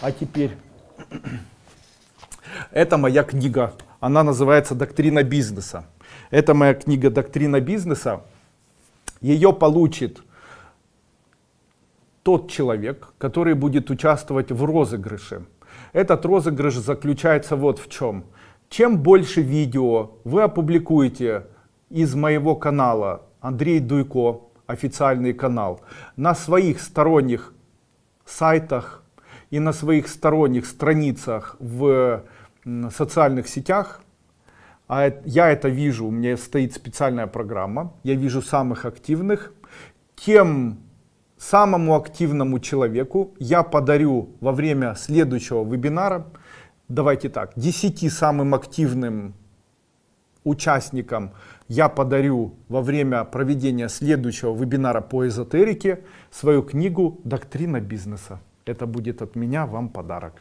А теперь, это моя книга, она называется «Доктрина бизнеса». Это моя книга «Доктрина бизнеса». Ее получит тот человек, который будет участвовать в розыгрыше. Этот розыгрыш заключается вот в чем. Чем больше видео вы опубликуете из моего канала Андрей Дуйко, официальный канал, на своих сторонних сайтах и на своих сторонних страницах в социальных сетях, а я это вижу, у меня стоит специальная программа, я вижу самых активных, тем самому активному человеку я подарю во время следующего вебинара, давайте так, 10 самым активным участникам я подарю во время проведения следующего вебинара по эзотерике свою книгу «Доктрина бизнеса». Это будет от меня вам подарок.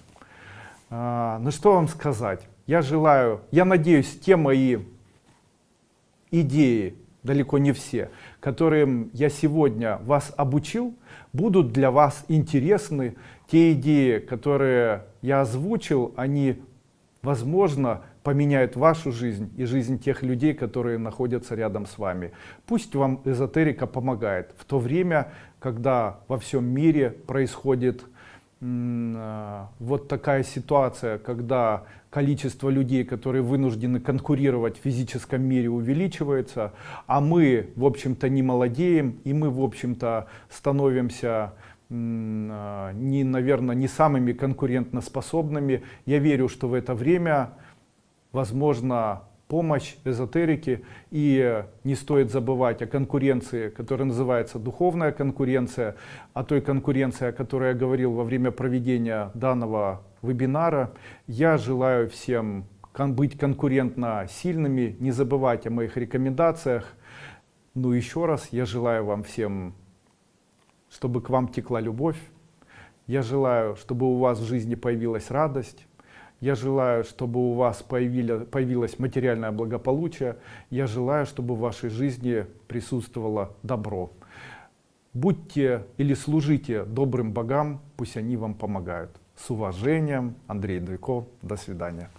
А, ну что вам сказать? Я желаю, я надеюсь, те мои идеи, далеко не все, которым я сегодня вас обучил, будут для вас интересны. Те идеи, которые я озвучил, они, возможно, поменяют вашу жизнь и жизнь тех людей, которые находятся рядом с вами. Пусть вам эзотерика помогает в то время, когда во всем мире происходит вот такая ситуация, когда количество людей, которые вынуждены конкурировать в физическом мире увеличивается, а мы, в общем-то, не молодеем, и мы, в общем-то, становимся а, не, наверное, не самыми конкурентоспособными. Я верю, что в это время, возможно, помощь эзотерики и не стоит забывать о конкуренции, которая называется духовная конкуренция, о той конкуренции, о которой я говорил во время проведения данного вебинара. Я желаю всем быть конкурентно сильными, не забывать о моих рекомендациях. Ну еще раз я желаю вам всем, чтобы к вам текла любовь. Я желаю, чтобы у вас в жизни появилась радость. Я желаю, чтобы у вас появилось материальное благополучие. Я желаю, чтобы в вашей жизни присутствовало добро. Будьте или служите добрым богам, пусть они вам помогают. С уважением, Андрей Дуйко. До свидания.